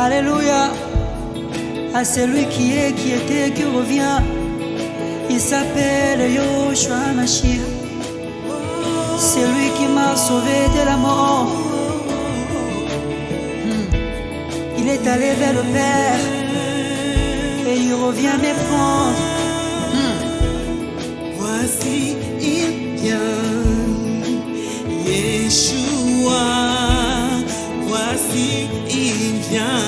Alléluia. À celui qui est, qui était, qui revient. Il s'appelle Yoshua Mashiach. C'est lui qui m'a sauvé de la mort. Hmm. Il est allé vers le Père et il revient me prendre. Hmm. Voici, il vient, Yeshua. Voici, il vient,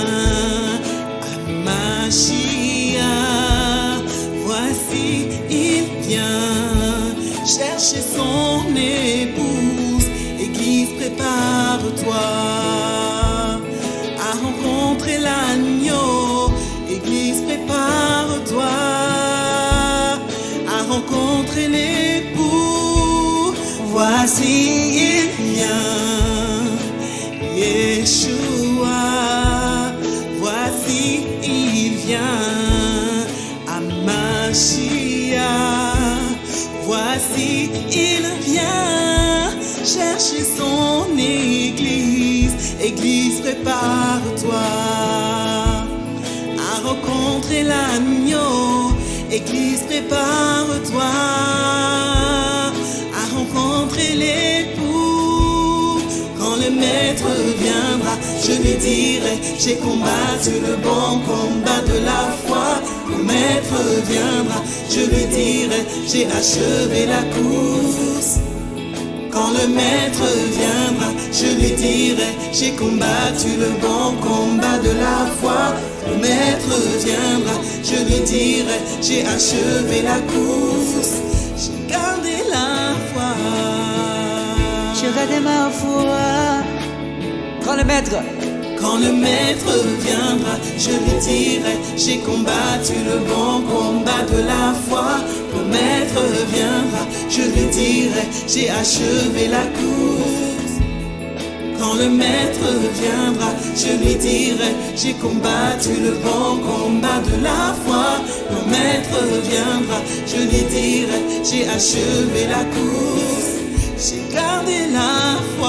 prépare-toi à rencontrer l'agneau. Église, prépare-toi à rencontrer l'époux. Voici, il vient, Yeshua. Voici, il vient, Amashia. Voici, il vient, chercher son église. Église, prépare-toi à rencontrer l'agneau. Église, prépare-toi à rencontrer l'époux. Quand le maître viendra, je lui dirai, j'ai combattu le bon combat de la foi. Le maître viendra, je lui dirai, j'ai achevé la course. Quand le maître viendra, je lui dirai, j'ai combattu le bon combat de la foi. Le maître viendra, je lui dirai, j'ai achevé la course. J'ai gardé la foi. J'ai gardé ma foi. Quand le maître, Quand le maître viendra, je lui dirai, j'ai combattu le bon combat de la foi. Le maître viendra, je lui dirai, j'ai achevé la course. Quand le maître viendra, je lui dirai, j'ai combattu le bon combat de la foi. Le maître viendra, je lui dirai, j'ai achevé la course. J'ai gardé la foi.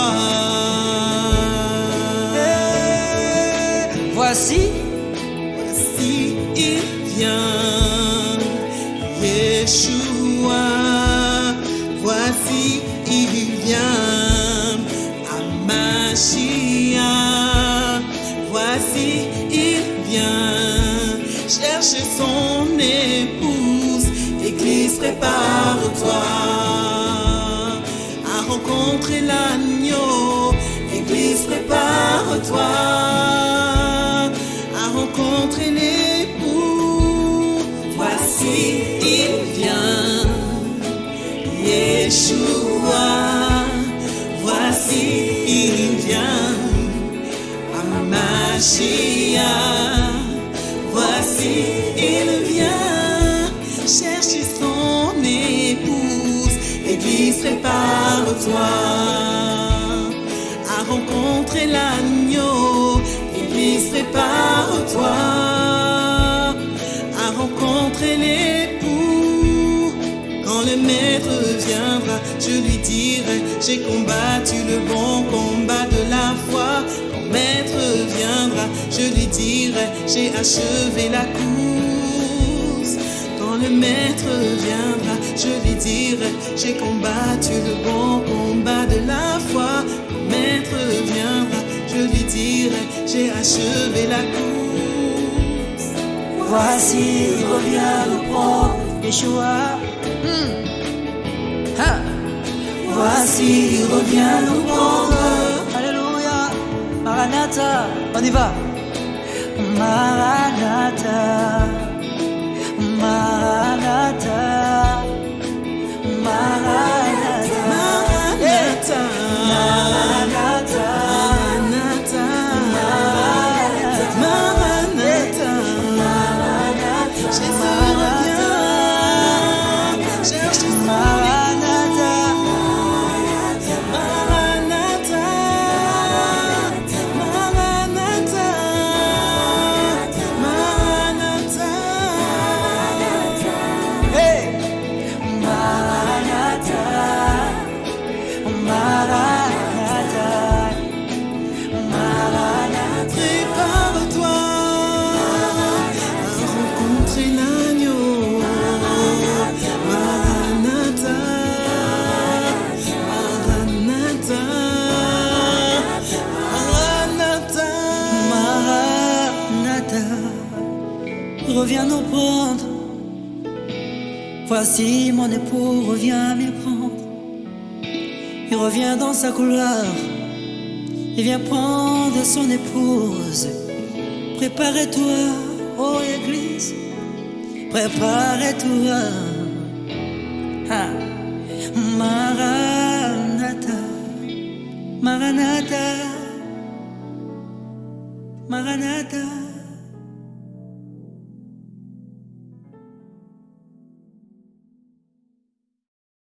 Son épouse, Église prépare-toi à rencontrer l'agneau, Église prépare-toi à rencontrer l'époux. Voici, il vient, Yeshua. Voici, il vient, Amashia. À rencontrer l'agneau. Église, prépare-toi à rencontrer l'époux. Quand le maître viendra, je lui dirai, j'ai combattu le bon combat de la foi. Quand maître viendra, je lui dirai, j'ai achevé la course. Le maître viendra, je lui dirai, j'ai combattu le bon combat de la foi. Le maître viendra, je lui dirai, j'ai achevé la course. voici, il revient nous prendre. Yeshua. Hmm. Ha. Voici, il revient nous prendre. Alléluia. Maranatha. On y va. Maranatha. Maranatha. Maranatha. Voici mon époux revient m'y prendre? Il revient dans sa couloir. Il vient prendre son épouse. Préparez-toi, ô Église. Préparez-toi. Ah. Maranatha. Maranatha. Maranatha.